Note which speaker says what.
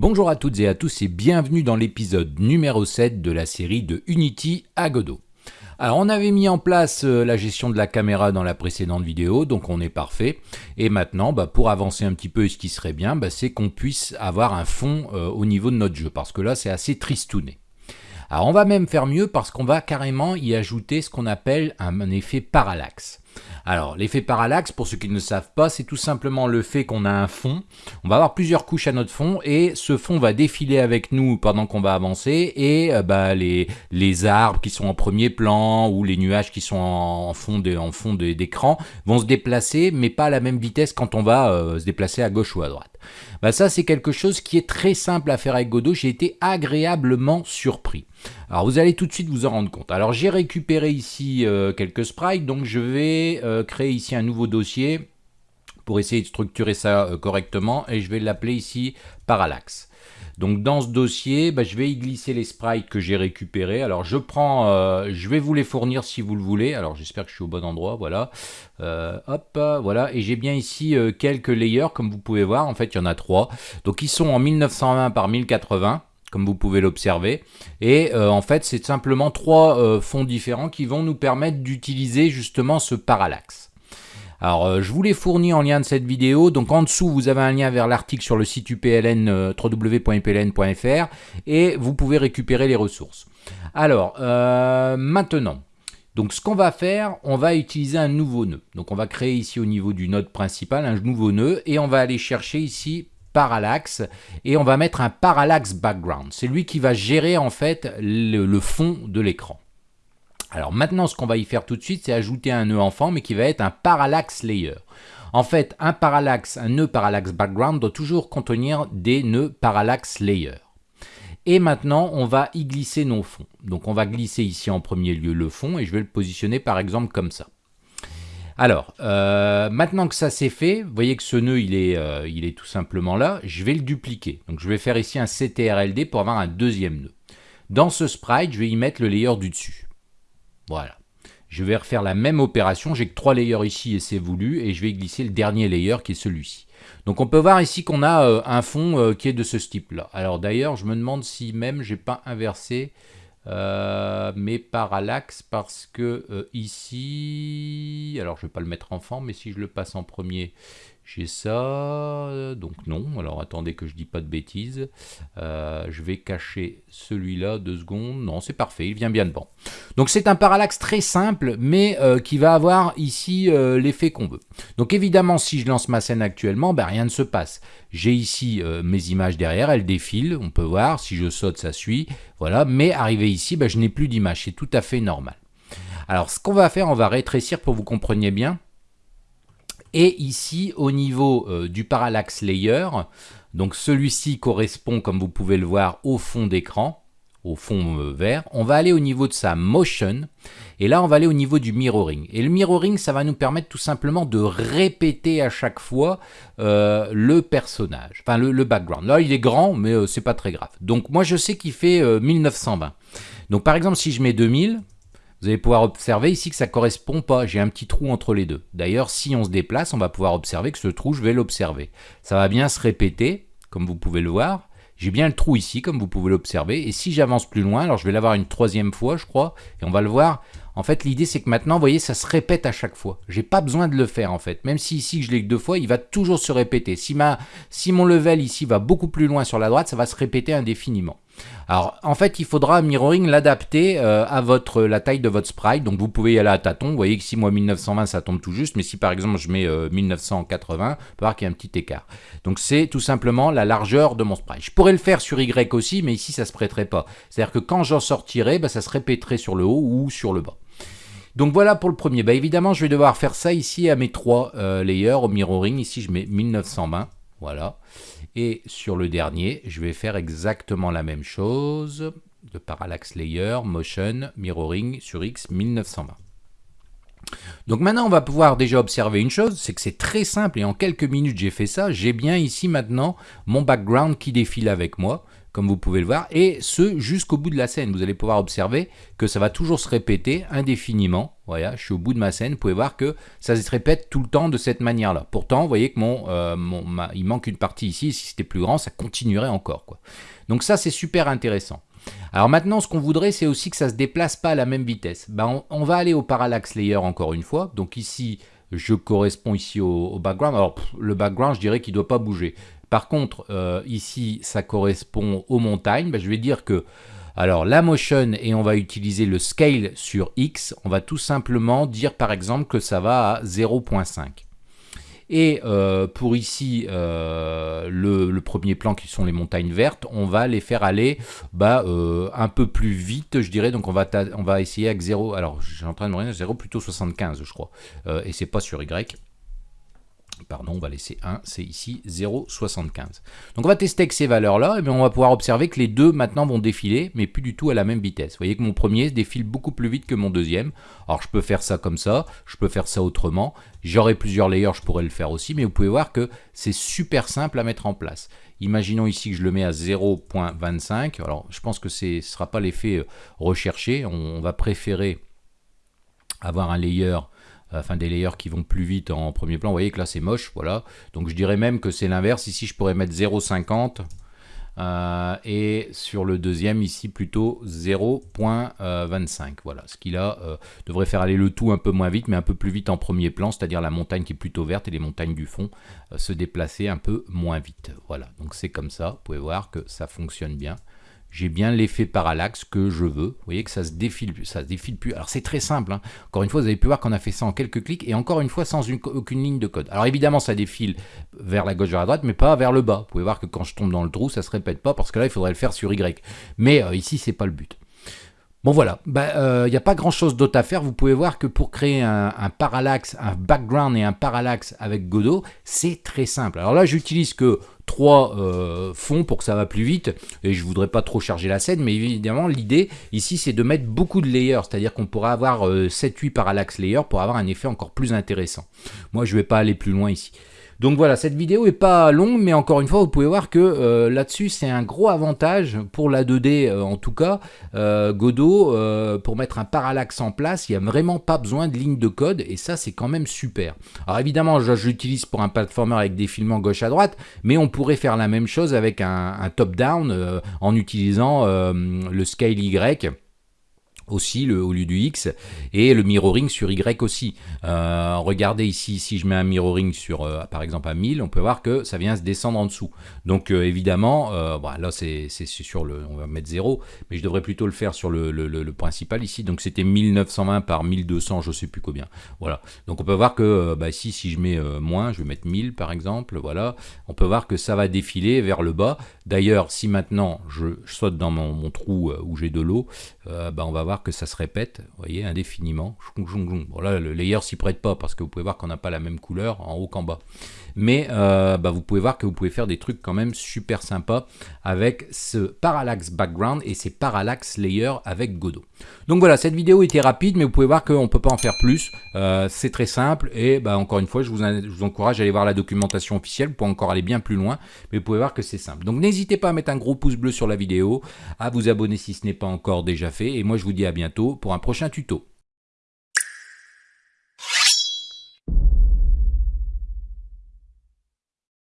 Speaker 1: Bonjour à toutes et à tous et bienvenue dans l'épisode numéro 7 de la série de Unity à Godot. Alors on avait mis en place euh, la gestion de la caméra dans la précédente vidéo, donc on est parfait. Et maintenant, bah, pour avancer un petit peu, ce qui serait bien, bah, c'est qu'on puisse avoir un fond euh, au niveau de notre jeu, parce que là c'est assez tristouné. Alors on va même faire mieux parce qu'on va carrément y ajouter ce qu'on appelle un effet parallaxe. Alors, l'effet parallaxe, pour ceux qui ne le savent pas, c'est tout simplement le fait qu'on a un fond. On va avoir plusieurs couches à notre fond et ce fond va défiler avec nous pendant qu'on va avancer et euh, bah, les, arbres qui sont en premier plan ou les nuages qui sont en, fond d'écran vont se déplacer, mais pas à la même vitesse quand on va euh, se déplacer à gauche ou à droite. Bah ça, c'est quelque chose qui est très simple à faire avec Godot. J'ai été agréablement surpris. Alors vous allez tout de suite vous en rendre compte. Alors j'ai récupéré ici euh, quelques sprites, donc je vais euh, créer ici un nouveau dossier pour essayer de structurer ça euh, correctement et je vais l'appeler ici Parallax. Donc dans ce dossier, bah, je vais y glisser les sprites que j'ai récupérés. Alors je prends, je vais vous les fournir si vous le voulez. Alors j'espère que je suis au bon endroit, voilà. hop, voilà. Et j'ai bien ici quelques layers, comme vous pouvez voir. En fait, il y en a trois. Donc ils sont en 1920 par 1080 comme vous pouvez l'observer. Et euh, en fait, c'est simplement trois euh, fonds différents qui vont nous permettre d'utiliser justement ce parallaxe. Alors, euh, je vous l'ai fourni en lien de cette vidéo. Donc, en dessous, vous avez un lien vers l'article sur le site UPLN, www.upln.fr, et vous pouvez récupérer les ressources. Alors, maintenant, donc ce qu'on va faire, on va utiliser un nouveau nœud. Donc on va créer ici au niveau du node principal un nouveau nœud et on va aller chercher ici parallaxe et on va mettre un parallaxe background. C'est lui qui va gérer en fait le, fond de l'écran. Alors maintenant ce qu'on va y faire tout de suite c'est ajouter un nœud enfant mais qui va être un parallaxe layer. En fait un parallaxe, un nœud parallaxe background doit toujours contenir des nœuds parallaxe layer. Et maintenant, on va y glisser nos fonds. Donc on va glisser ici en premier lieu le fond et je vais le positionner par exemple comme ça. Alors, euh, maintenant que ça c'est fait, vous voyez que ce nœud, il est, euh, il est tout simplement là. Je vais le dupliquer. Donc, je vais faire ici un CTRLD pour avoir un deuxième nœud. Dans ce sprite, je vais y mettre le layer du dessus. Voilà. Je vais refaire la même opération. J'ai que trois layers ici et c'est voulu. Et je vais glisser le dernier layer qui est celui-ci. Donc, on peut voir ici qu'on a euh, un fond qui est de ce type-là. Alors, d'ailleurs, je me demande si même j'ai pas inversé euh, mais parallaxe parce que euh, ici, alors je vais pas le mettre en fond, mais si je le passe en premier, j'ai ça, donc non, alors attendez que je dis pas de bêtises, euh, je vais cacher celui-là, deux secondes, non c'est parfait, il vient bien de bon. Donc c'est un parallaxe très simple, mais euh, qui va avoir ici euh, l'effet qu'on veut. Donc évidemment si je lance ma scène actuellement, ben, rien ne se passe. J'ai ici mes images derrière, elles défilent, on peut voir, si je saute ça suit, voilà, mais arrivé ici, ben, je n'ai plus d'image, c'est tout à fait normal. Alors ce qu'on va faire, on va rétrécir pour que vous compreniez bien, et ici, au niveau euh, du parallaxe layer, donc celui-ci correspond, comme vous pouvez le voir, au fond d'écran, au fond euh, vert. On va aller au niveau de sa motion, et là, on va aller au niveau du mirroring. Et le mirroring, ça va nous permettre tout simplement de répéter à chaque fois euh, le personnage, enfin le, background. Là, il est grand, mais c'est pas très grave. Donc moi, je sais qu'il fait 1920. Donc par exemple, si je mets 2000, vous allez pouvoir observer ici que ça ne correspond pas, j'ai un petit trou entre les deux. D'ailleurs, si on se déplace, on va pouvoir observer que ce trou, je vais l'observer. Ça va bien se répéter, comme vous pouvez le voir. J'ai bien le trou ici, comme vous pouvez l'observer. Et si j'avance plus loin, alors je vais l'avoir une troisième fois, je crois, et on va le voir. En fait, l'idée, c'est que maintenant, vous voyez, ça se répète à chaque fois. J'ai pas besoin de le faire, en fait. Même si ici, je l'ai que deux fois, il va toujours se répéter. Si, si mon level ici va beaucoup plus loin sur la droite, ça va se répéter indéfiniment. Alors, en fait, il faudra mirroring l'adapter euh, à votre la taille de votre sprite. Donc, vous pouvez y aller à tâtons. Vous voyez que si moi 1920, ça tombe tout juste. Mais si par exemple, je mets 1980, euh, on peut voir qu'il y a un petit écart. Donc, c'est tout simplement la largeur de mon sprite. Je pourrais le faire sur Y aussi, mais ici, ça se prêterait pas. C'est-à-dire que quand j'en sortirai, bah, ça se répéterait sur le haut ou sur le bas. Donc voilà pour le premier. Bah, évidemment, je vais devoir faire ça ici à mes trois euh, layers au mirroring. Ici, je mets 1920. Voilà. Et sur le dernier, je vais faire exactement la même chose. De parallax layer, motion, mirroring sur X 1920. Donc maintenant, on va pouvoir déjà observer une chose, c'est que c'est très simple et en quelques minutes j'ai fait ça. J'ai bien ici maintenant mon background qui défile avec moi. Comme vous pouvez le voir, et ce jusqu'au bout de la scène. Vous allez pouvoir observer que ça va toujours se répéter indéfiniment. Voilà, je suis au bout de ma scène, vous pouvez voir que ça se répète tout le temps de cette manière-là. Pourtant, vous voyez que mon, euh, il manque une partie ici, si c'était plus grand, ça continuerait encore. Donc ça, c'est super intéressant. Alors maintenant, ce qu'on voudrait, c'est aussi que ça ne se déplace pas à la même vitesse. Ben, on, va aller au parallax layer encore une fois. Donc ici, je corresponds ici au, background. Alors le background, je dirais qu'il ne doit pas bouger. Par contre, euh, ici, ça correspond aux montagnes. Ben, je vais dire que, alors la motion, et on va utiliser le scale sur X, on va tout simplement dire par exemple que ça va à 0.5. Et euh, pour ici, euh, le, premier plan qui sont les montagnes vertes, on va les faire aller bah, un peu plus vite, je dirais. Donc on va, essayer avec 0, alors j'ai en train de me dire 0 plutôt 75, je crois. et c'est pas sur Y pardon, on va laisser 1, c'est ici 0,75. Donc on va tester avec ces valeurs-là, et on va pouvoir observer que les deux maintenant vont défiler, mais plus du tout à la même vitesse. Vous voyez que mon premier défile beaucoup plus vite que mon deuxième. Alors je peux faire ça comme ça, je peux faire ça autrement. J'aurai plusieurs layers, je pourrais le faire aussi, mais vous pouvez voir que c'est super simple à mettre en place. Imaginons ici que je le mets à 0.25. Alors je pense que ce ne sera pas l'effet euh, recherché, on va préférer avoir un layer enfin des layers qui vont plus vite en premier plan. Vous voyez que là c'est moche, voilà. Donc je dirais même que c'est l'inverse. Ici je pourrais mettre 0,50 euh, et sur le deuxième ici plutôt 0.25. Voilà, ce qui là euh, devrait faire aller le tout un peu moins vite, mais un peu plus vite en premier plan, c'est-à-dire la montagne qui est plutôt verte et les montagnes du fond euh, se déplacer un peu moins vite. Voilà, donc c'est comme ça. Vous pouvez voir que ça fonctionne bien j'ai bien l'effet parallaxe que je veux. Vous voyez que ça se défile, ça se défile plus. Alors c'est très simple. Hein. Encore une fois, vous avez pu voir qu'on a fait ça en quelques clics et encore une fois sans aucune ligne de code. Alors évidemment, ça défile vers la gauche vers la droite, mais pas vers le bas. Vous pouvez voir que quand je tombe dans le trou, ça se répète pas parce que là, il faudrait le faire sur Y. Mais euh, ici, c'est pas le but. Bon voilà, il bah, n'y euh, a pas grand chose d'autre à faire. Vous pouvez voir que pour créer un, parallaxe, un background et un parallaxe avec Godot, c'est très simple. Alors là, j'utilise que trois euh, fonds pour que ça va plus vite et je voudrais pas trop charger la scène mais évidemment l'idée ici c'est de mettre beaucoup de layers c'est à dire qu'on pourra avoir 7-8 euh, parallax layers pour avoir un effet encore plus intéressant moi je vais pas aller plus loin ici donc voilà, cette vidéo est pas longue, mais encore une fois, vous pouvez voir que euh, là-dessus, c'est un gros avantage pour la 2D en tout cas. Godot, pour mettre un parallaxe en place, il n'y a vraiment pas besoin de ligne de code, et ça, c'est quand même super. Alors évidemment, j'utilise pour un platformer avec des filmants gauche à droite, mais on pourrait faire la même chose avec un, top-down euh, en utilisant euh, le scale Y aussi le, au lieu du X et le mirroring sur Y aussi. Euh, regardez ici, si je mets un mirroring sur euh, par exemple à 1000, on peut voir que ça vient se descendre en dessous. Donc euh, évidemment, là c'est sur le, on va mettre 0, mais je devrais plutôt le faire sur le, le, principal ici. Donc c'était 1920 par 1200, je sais plus combien. Voilà. Donc on peut voir que bah, ici, si je mets moins, je vais mettre 1000 par exemple, voilà, on peut voir que ça va défiler vers le bas. D'ailleurs, si maintenant je, saute dans mon, trou où j'ai de l'eau, bah, on va voir que ça se répète, vous voyez, indéfiniment. Bon là, le layer s'y prête pas parce que vous pouvez voir qu'on n'a pas la même couleur en haut qu'en bas. Mais euh, bah, vous pouvez voir que vous pouvez faire des trucs quand même super sympas avec ce parallax background et ces parallax layers avec Godot. Donc voilà, cette vidéo était rapide, mais vous pouvez voir qu'on ne peut pas en faire plus. Euh, c'est très simple et bah, encore une fois, je vous, je vous, encourage à aller voir la documentation officielle pour encore aller bien plus loin. Mais vous pouvez voir que c'est simple. Donc n'hésitez pas à mettre un gros pouce bleu sur la vidéo, à vous abonner si ce n'est pas encore déjà fait. Et moi, je vous dis à bientôt pour un prochain tuto.